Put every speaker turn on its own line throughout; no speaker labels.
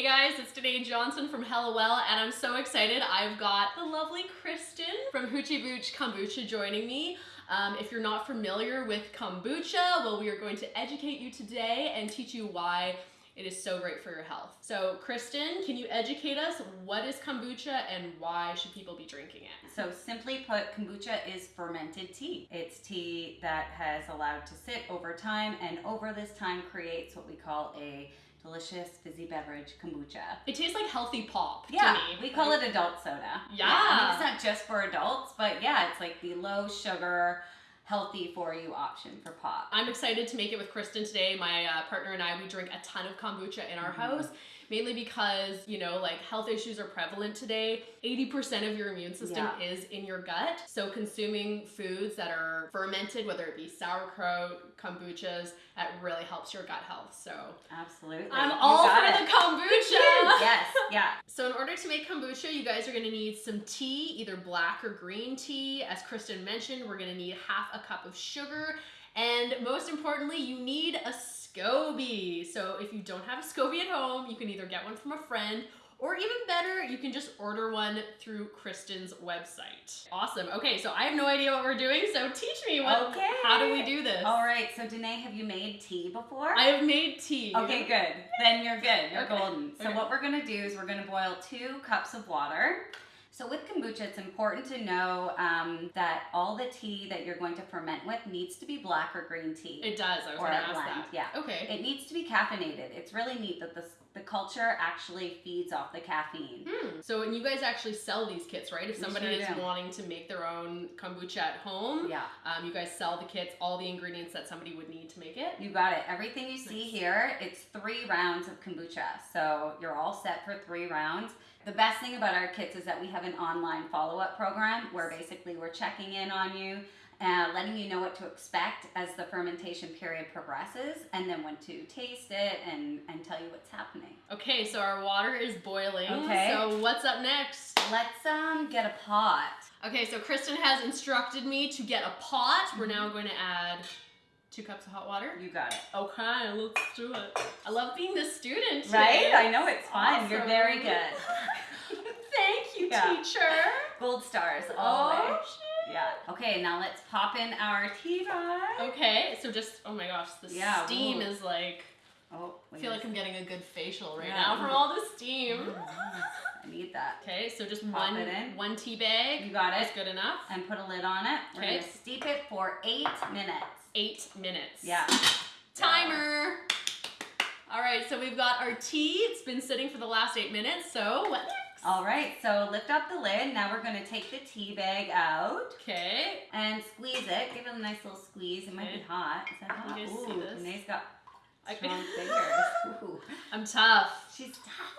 Hey guys, it's Danae Johnson from Hello Well, and I'm so excited. I've got the lovely Kristen from Hoochie Booch Kombucha joining me. Um, if you're not familiar with kombucha, well, we are going to educate you today and teach you why it is so great for your health. So, Kristen, can you educate us? What is kombucha and why should people be drinking it?
So, simply put, kombucha is fermented tea. It's tea that has allowed to sit over time and over this time creates what we call a delicious fizzy beverage kombucha.
It tastes like healthy pop.
Yeah,
to me.
we call it adult soda.
Yeah.
I mean, it's not just for adults, but yeah, it's like the low sugar, healthy for you option for pop.
I'm excited to make it with Kristen today. My uh, partner and I, we drink a ton of kombucha in our
Mhm.
house, mainly because, you know, like health issues are prevalent today. 80% of your immune system
Yeah.
is in your gut. So consuming foods that are fermented, whether it be sauerkraut, kombuchas, that really helps your gut health. So
Absolutely.
I'm
You
all for
it.
the kombucha.
yes, yeah.
So in order to make kombucha, you guys are gonna need some tea, either black or green tea. As Kristen mentioned, we're gonna need half a cup of sugar. And most importantly, you need a SCOBY. So if you don't have a SCOBY at home, you can either get one from a friend or even better, you can just order one through Kristen's website. Awesome. Okay, so I have no idea what we're doing, so teach me what
Okay.
how do we do this?
All right, so Danae, have you made tea before?
I have made tea.
Okay, good. Then you're good. You're
Okay.
golden. So
Okay.
what we're gonna do is we're gonna boil two cups of water. So with kombucha, it's important to know um, that all the tea that you're going to ferment with needs to be black or green tea.
It does. I was gonna ask
blend,
that.
yeah.
Okay.
It needs to be caffeinated. It's really neat that the, the culture actually feeds off the caffeine.
Hmm. So, and you guys actually sell these kits, right? If somebody
sure
is
do.
wanting to make their own kombucha at home,
Yeah,
um, you guys sell the kits, all the ingredients that somebody would need to make it.
you got it. Everything you see
Nice.
here, it's three rounds of kombucha. So you're all set for three rounds. The best thing about our kits is that we have an online follow-up program where basically we're checking in on you and letting you know what to expect as the fermentation period progresses and then when to taste it and, and tell you what's happening.
Okay, so our water is boiling.
Okay.
So, what's up next?
Let's um get a pot.
Okay, so Kristen has instructed me to get a pot. We're
Mm-hmm.
now going to add two cups of hot water.
You got it.
Okay, let's do it. I love being the student.
Right? I know it's fun. You're very good.
Thank you,
Yeah.
teacher.
Gold stars all.
Oh, shit.
Yeah. Okay, now let's pop in our tea bag.
Okay, so just, oh my gosh, the
Yeah,
steam
ooh.
is like,
Oh,
I feel like I'm getting a good facial right
Yeah.
now from all the steam.
I need that.
Okay, so just
Pop
one one tea bag
You got
it.
it.
good enough.
And put a lid on it. We're
Okay.
gonna steep it for eight minutes.
Eight minutes.
Yeah.
Timer. All right, so we've got our tea. It's been sitting for the last eight minutes. So what next?
All right, so lift up the lid. Now we're gonna take the tea bag out
Okay.
and squeeze it. Give it a nice little squeeze. It might be hot. Is that hot?
You guys see
Ooh,
this?
Danae's got
I-
strong fingers. Ooh.
I'm tough.
She's tough.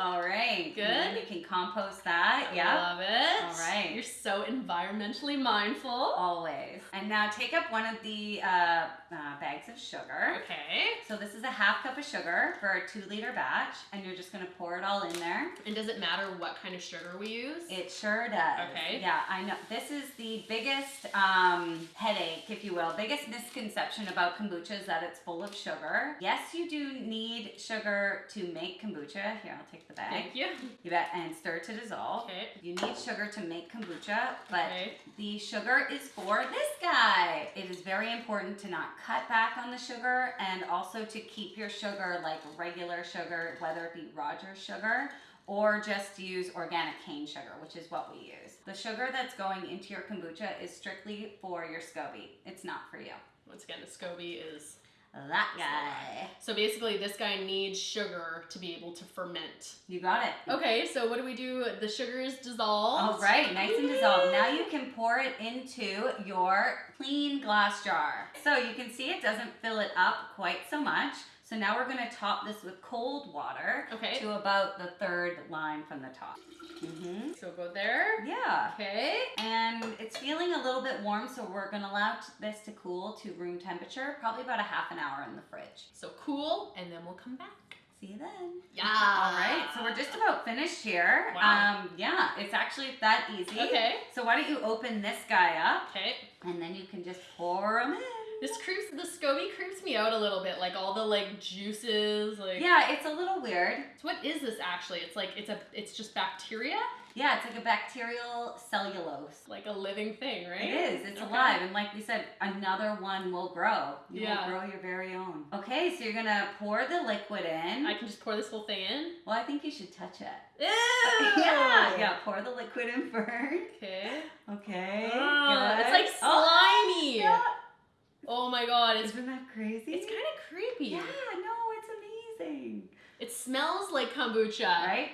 All right.
Good.
And then can compost that.
I
Yeah.
love it.
All right.
You're so environmentally mindful.
Always. And now take up one of the uh, uh, bags of sugar.
Okay.
So this is a half cup of sugar for a two liter batch, and you're just gonna pour it all in there.
And does it matter what kind of sugar we use?
It sure does.
Okay.
Yeah, I know. This is the biggest um, headache, if you will, biggest misconception about kombucha is that it's full of sugar. Yes, you do need sugar to make kombucha. Here, I'll take the bag.
Thank you.
You bet, and stir to dissolve.
Okay.
You need sugar to make kombucha, but
Okay.
the sugar is for this guy. It is very important to not cut back on the sugar and also to keep your sugar like regular sugar, whether it be Rogers sugar or just use organic cane sugar, which is what we use. The sugar that's going into your kombucha is strictly for your SCOBY. It's not for you.
Once again, the SCOBY is.
That guy.
So basically, this guy needs sugar to be able to ferment.
You got it.
Okay, so what do we do? The sugar is dissolved.
All right, nice and dissolved. Now you can pour it into your clean glass jar. So you can see it doesn't fill it up quite so much. So now we're gonna top this with cold water
Okay.
to about the third line from the top. hmm
So go there.
Yeah.
Okay.
And it's feeling a little bit warm, so we're gonna allow this to cool to room temperature, probably about a half an hour in the fridge.
So cool, and then we'll come back.
See you then.
Yeah.
All right, so we're just about finished here.
Wow.
Um, yeah, it's actually that easy.
Okay.
So why don't you open this guy up
Okay.
and then you can just pour them in.
This creeps the SCOBY creeps me out a little bit, like all the like juices, like
Yeah, it's a little weird.
So what is this actually? It's like it's a it's just bacteria,
Yeah, it's like a bacterial cellulose.
like a living thing, right?
It is. It's
Okay.
alive, and like we said, another one will grow. You
Yeah.
will grow your very own. Okay, so you're gonna pour the liquid in.
I can just pour this whole thing in.
well, I think you should touch it.
Ew!
Yeah, yeah. Pour the liquid in first.
Okay.
Okay.
Oh, it's like
Oh,
slimy.
yeah.
Oh my god, it's
Isn't that crazy?
it's kind of creepy.
Yeah, no, it's amazing.
It smells like kombucha.
Right?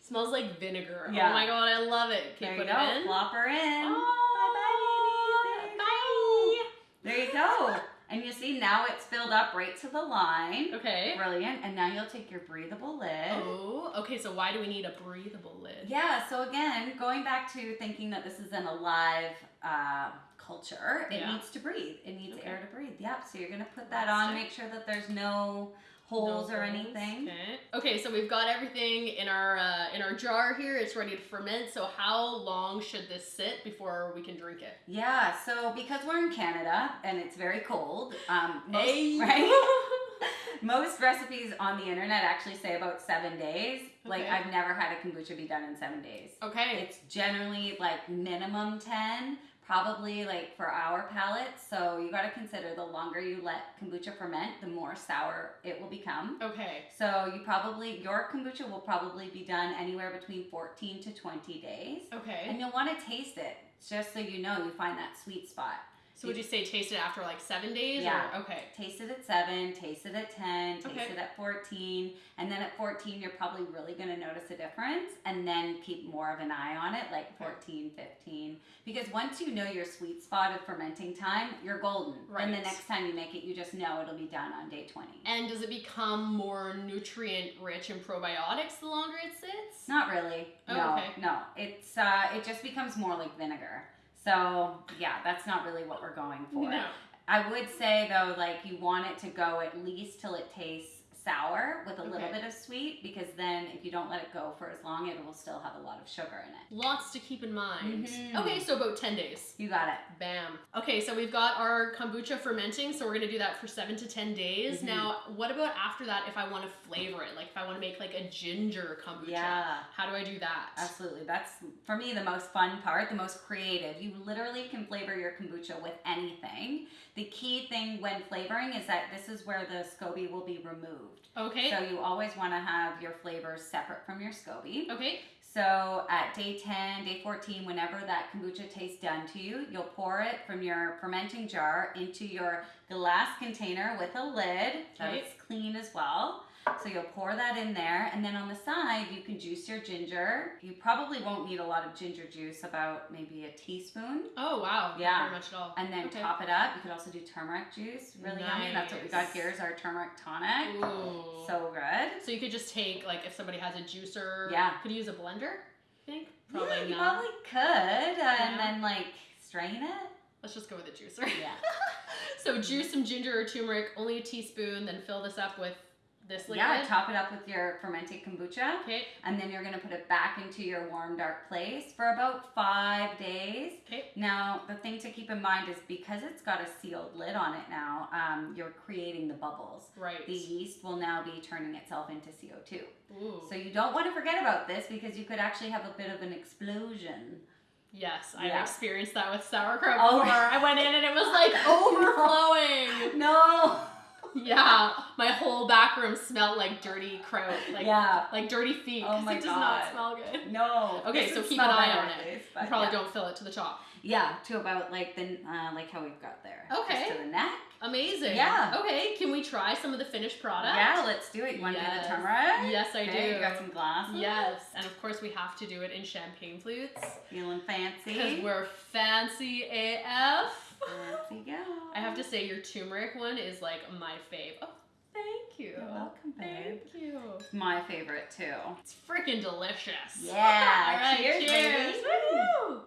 smells like vinegar.
Yeah.
Oh my god, I love it. Okay,
there
put
you go.
it in.
Plop her in.
Oh,
Bye-bye,
bye.
baby. There you go. And you see now it's filled up right to the line.
Okay.
Brilliant. And now you'll take your breathable lid.
Oh, okay. So why do we need a breathable lid?
Yeah, so again, going back to thinking that this is an alive uh, culture, it
Yeah.
needs to breathe. It needs
Okay.
air to breathe. Yep. So you're gonna put that on. Make sure that there's no holes
No
or
holes.
anything.
Okay. Okay, so we've got everything in our uh, in our jar here. It's ready to ferment. So how long should this sit before we can drink it?
Yeah. So because we're in Canada and it's very cold, um, most,
Hey.
right? Most recipes on the internet actually say about seven days. Like I've never had a kombucha be done in seven days.
okay.
It's generally like minimum 10, probably like for our palate. So you got to consider the longer you let kombucha ferment, the more sour it will become.
Okay.
So you probably, your kombucha will probably be done anywhere between 14 to 20 days.
Okay.
And you'll want to taste it just so you know you find that sweet spot.
So would you say taste it after like seven days?
Yeah.
Or, okay.
Taste it at 7, taste it at 10, taste
Okay.
it at 14, and then at 14 you're probably really going to notice a difference and then keep more of an eye on it like
Okay.
14, 15 because once you know your sweet spot of fermenting time, you're golden. Right. And the next time you make it, you just know it'll be done on day 20.
And does it become more nutrient rich and probiotics the longer it sits?
Not really.
Oh,
no.
okay.
No. It's uh it just becomes more like vinegar. So, yeah, that's not really what we're going for.
No.
I would say though, like you want it to go at least till it tastes sour with a little bit of sweet, because then if you don't let it go for as long, it will still have a lot of sugar in it.
Lots to keep in mind.
Mhm.
Okay, so about 10 days.
You got it.
Bam. Okay, so we've got our kombucha fermenting, so we're gonna do that for seven to 10 days.
Mhm.
Now, what about after that if I wanna flavor it? Like if I wanna make like a ginger kombucha?
Yeah.
How do I do that?
Absolutely. That's for me the most fun part, the most creative. You literally can flavor your kombucha with anything. The key thing when flavoring is that this is where the SCOBY will be removed.
Okay.
So you always want to have your flavors separate from your SCOBY.
okay.
So at day 10, day 14, whenever that kombucha tastes done to you, you'll pour it from your fermenting jar into your glass container with a lid so
Okay.
it's clean as well. So you'll pour that in there, and then on the side, you can juice your ginger. You probably won't need a lot of ginger juice, about maybe a teaspoon.
Oh wow. Not
Yeah.
Very much at all.
And then
Okay.
top it up. You could also do turmeric juice. Really yummy. That's what we got here is our turmeric tonic.
Ooh.
So good.
So you could just take like if somebody has a juicer.
Yeah.
Could you use a blender? I think
yeah,
probably
you
not.
probably could, uh,
Yeah.
and then like strain it.
Let's just go with a juicer.
Yeah.
so juice some ginger or turmeric, only a teaspoon. Then fill this up with this liquid.
Yeah, top it up with your fermented kombucha,
Okay.
and then you're gonna put it back into your warm, dark place for about five days.
Okay.
Now, the thing to keep in mind is because it's got a sealed lid on it now, um, you're creating the bubbles.
Right.
The yeast will now be turning itself into CO2.
Ooh.
So you don't want to forget about this because you could actually have a bit of an explosion.
Yes, I've
Yeah.
experienced that with sauerkraut
Oh.
I went in and it was like overflowing.
No.
yeah, my whole back room smelled like dirty kraut, like
yeah.
like dirty feet.
Oh my
it does
God.
not smell good.
No.
Okay, so keep an eye on it. You probably
yeah.
don't fill it to the top.
Yeah, to about like the uh, like how we've got there.
Okay.
Just to the neck.
Amazing.
Yeah.
Okay, can we try some of the finished product?
Yeah, let's do it. You want to do the turmeric?
Yes, I
okay,
do.
You got some glasses.
Yes, and of course we have to do it in champagne flutes
Feeling fancy.
Cuz we're fancy AF.
Fancy go.
I have to say your turmeric one is like my fave. Oh, thank you.
You're welcome, babe.
Thank you.
My favorite too.
It's freaking delicious.
Yeah.
All right,
cheers,
cheers.
baby.
Woo!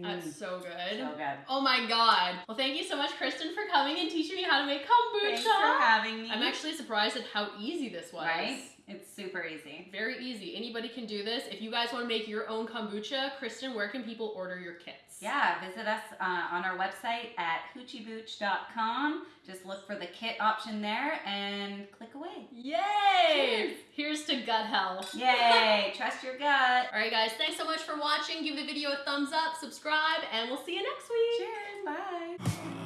That's mm. so good.
so good.
Oh my god. Well, thank you so much, Kristen, for coming and teaching me how to make kombucha.
Thanks for having me.
I'm actually surprised at how easy this was.
right. It's super easy.
Very easy. Anybody can do this. If you guys want to make your own kombucha, Kristen, where can people order your kits?
Yeah, visit us uh, on our website at hoochiebooch.com. Just look for the kit option there and click away.
Yay! Here's to gut health.
Yay! Trust your gut.
All right, guys, thanks so much for watching. Give the video a thumbs up, subscribe, and we'll see you next week.
Cheers. Bye.